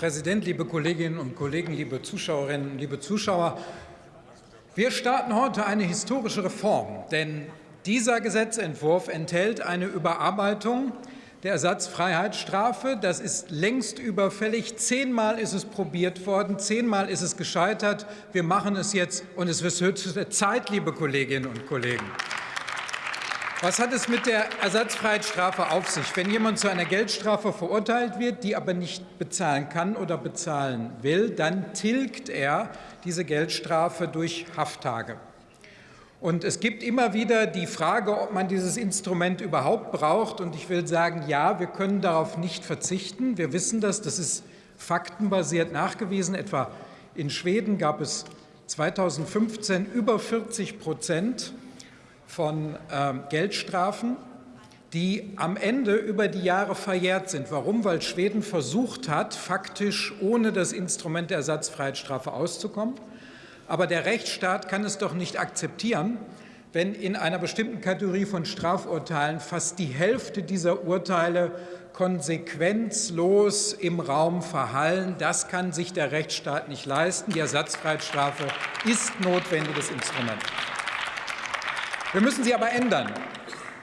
Präsident, liebe Kolleginnen und Kollegen, liebe Zuschauerinnen, liebe Zuschauer! Wir starten heute eine historische Reform, denn dieser Gesetzentwurf enthält eine Überarbeitung der Ersatzfreiheitsstrafe. Das ist längst überfällig. Zehnmal ist es probiert worden, zehnmal ist es gescheitert. Wir machen es jetzt, und es wird höchste Zeit, liebe Kolleginnen und Kollegen. Was hat es mit der Ersatzfreiheitsstrafe auf sich? Wenn jemand zu einer Geldstrafe verurteilt wird, die aber nicht bezahlen kann oder bezahlen will, dann tilgt er diese Geldstrafe durch Hafttage. Und es gibt immer wieder die Frage, ob man dieses Instrument überhaupt braucht. Und ich will sagen, ja, wir können darauf nicht verzichten. Wir wissen das, das ist faktenbasiert nachgewiesen. Etwa in Schweden gab es 2015 über 40 Prozent von äh, Geldstrafen, die am Ende über die Jahre verjährt sind. Warum? Weil Schweden versucht hat, faktisch ohne das Instrument der Ersatzfreiheitsstrafe auszukommen. Aber der Rechtsstaat kann es doch nicht akzeptieren, wenn in einer bestimmten Kategorie von Strafurteilen fast die Hälfte dieser Urteile konsequenzlos im Raum verhallen. Das kann sich der Rechtsstaat nicht leisten. Die Ersatzfreiheitsstrafe ist notwendiges Instrument. Wir müssen sie aber ändern,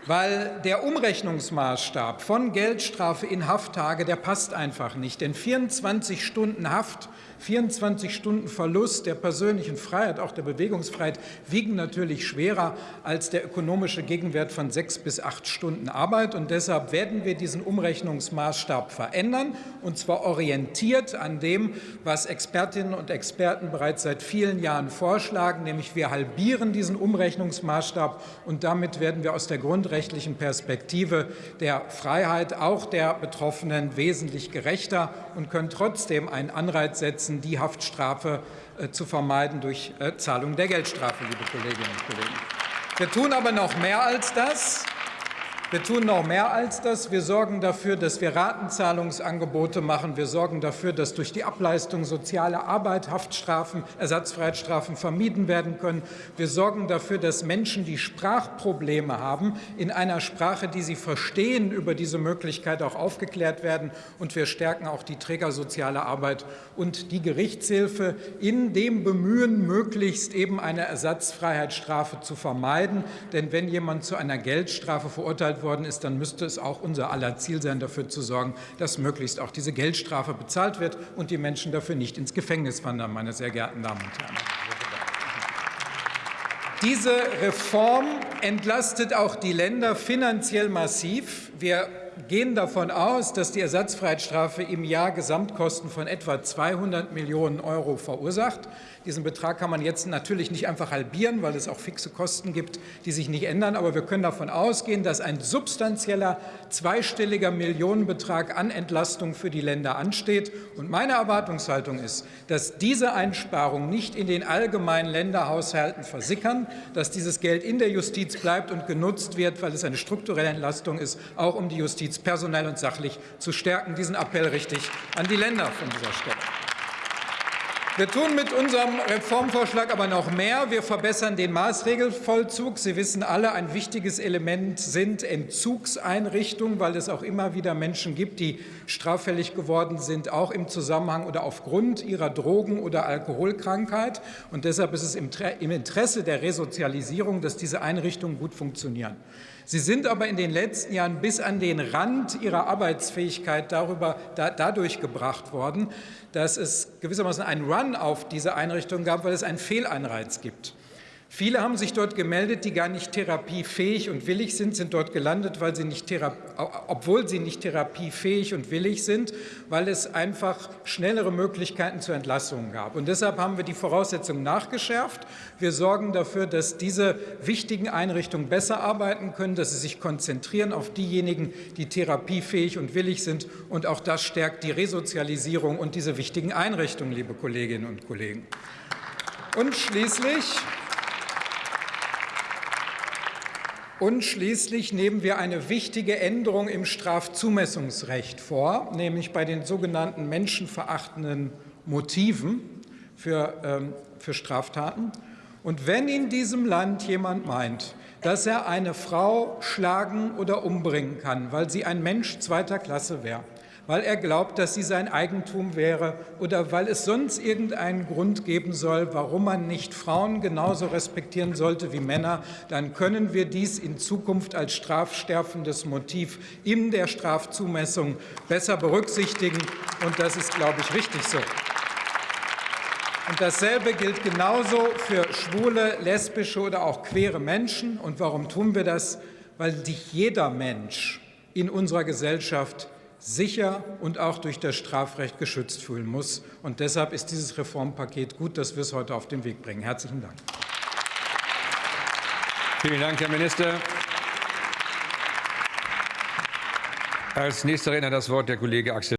weil der Umrechnungsmaßstab von Geldstrafe in Hafttage, der passt einfach nicht. Denn 24 Stunden Haft 24 Stunden Verlust der persönlichen Freiheit, auch der Bewegungsfreiheit, wiegen natürlich schwerer als der ökonomische Gegenwert von sechs bis acht Stunden Arbeit. Und deshalb werden wir diesen Umrechnungsmaßstab verändern, und zwar orientiert an dem, was Expertinnen und Experten bereits seit vielen Jahren vorschlagen, nämlich wir halbieren diesen Umrechnungsmaßstab und damit werden wir aus der grundrechtlichen Perspektive der Freiheit auch der Betroffenen wesentlich gerechter und können trotzdem einen Anreiz setzen, setzen, die Haftstrafe äh, zu vermeiden durch äh, Zahlung der Geldstrafe, liebe Kolleginnen und Kollegen. Wir tun aber noch mehr als das. Wir tun noch mehr als das. Wir sorgen dafür, dass wir Ratenzahlungsangebote machen. Wir sorgen dafür, dass durch die Ableistung soziale Arbeit Haftstrafen, Ersatzfreiheitsstrafen vermieden werden können. Wir sorgen dafür, dass Menschen, die Sprachprobleme haben, in einer Sprache, die sie verstehen, über diese Möglichkeit auch aufgeklärt werden. Und wir stärken auch die Trägersoziale Arbeit und die Gerichtshilfe in dem Bemühen, möglichst eben eine Ersatzfreiheitsstrafe zu vermeiden. Denn wenn jemand zu einer Geldstrafe verurteilt verurteilt worden ist, dann müsste es auch unser aller Ziel sein, dafür zu sorgen, dass möglichst auch diese Geldstrafe bezahlt wird und die Menschen dafür nicht ins Gefängnis wandern, meine sehr geehrten Damen und Herren. Diese Reform entlastet auch die Länder finanziell massiv. Wir gehen davon aus, dass die Ersatzfreiheitsstrafe im Jahr Gesamtkosten von etwa 200 Millionen Euro verursacht. Diesen Betrag kann man jetzt natürlich nicht einfach halbieren, weil es auch fixe Kosten gibt, die sich nicht ändern. Aber wir können davon ausgehen, dass ein substanzieller zweistelliger Millionenbetrag an Entlastung für die Länder ansteht. Und meine Erwartungshaltung ist, dass diese Einsparungen nicht in den allgemeinen Länderhaushalten versickern, dass dieses Geld in der Justiz bleibt und genutzt wird, weil es eine strukturelle Entlastung ist, auch um die Justiz personell und sachlich zu stärken. Diesen Appell richte ich an die Länder von dieser Stelle. Wir tun mit unserem Reformvorschlag aber noch mehr. Wir verbessern den Maßregelvollzug. Sie wissen alle, ein wichtiges Element sind Entzugseinrichtungen, weil es auch immer wieder Menschen gibt, die straffällig geworden sind, auch im Zusammenhang oder aufgrund ihrer Drogen- oder Alkoholkrankheit. Und deshalb ist es im Interesse der Resozialisierung, dass diese Einrichtungen gut funktionieren. Sie sind aber in den letzten Jahren bis an den Rand ihrer Arbeitsfähigkeit darüber, da, dadurch gebracht worden, dass es gewissermaßen einen Run auf diese Einrichtung gab, weil es einen Fehlanreiz gibt. Viele haben sich dort gemeldet, die gar nicht therapiefähig und willig sind, sind dort gelandet, weil sie nicht obwohl sie nicht therapiefähig und willig sind, weil es einfach schnellere Möglichkeiten zur Entlassung gab. Und deshalb haben wir die Voraussetzungen nachgeschärft. Wir sorgen dafür, dass diese wichtigen Einrichtungen besser arbeiten können, dass sie sich konzentrieren auf diejenigen, die therapiefähig und willig sind. Und auch das stärkt die Resozialisierung und diese wichtigen Einrichtungen, liebe Kolleginnen und Kollegen. Und schließlich Und schließlich nehmen wir eine wichtige Änderung im Strafzumessungsrecht vor, nämlich bei den sogenannten menschenverachtenden Motiven für, ähm, für Straftaten. Und wenn in diesem Land jemand meint, dass er eine Frau schlagen oder umbringen kann, weil sie ein Mensch zweiter Klasse wäre, weil er glaubt, dass sie sein Eigentum wäre oder weil es sonst irgendeinen Grund geben soll, warum man nicht Frauen genauso respektieren sollte wie Männer, dann können wir dies in Zukunft als strafstärfendes Motiv in der Strafzumessung besser berücksichtigen. Und das ist, glaube ich, richtig so. Und dasselbe gilt genauso für schwule, lesbische oder auch queere Menschen. Und warum tun wir das? Weil sich jeder Mensch in unserer Gesellschaft sicher und auch durch das Strafrecht geschützt fühlen muss. Und deshalb ist dieses Reformpaket gut, dass wir es heute auf den Weg bringen. Herzlichen Dank. Vielen Dank, Herr Minister. Als nächster Redner das Wort der Kollege Axel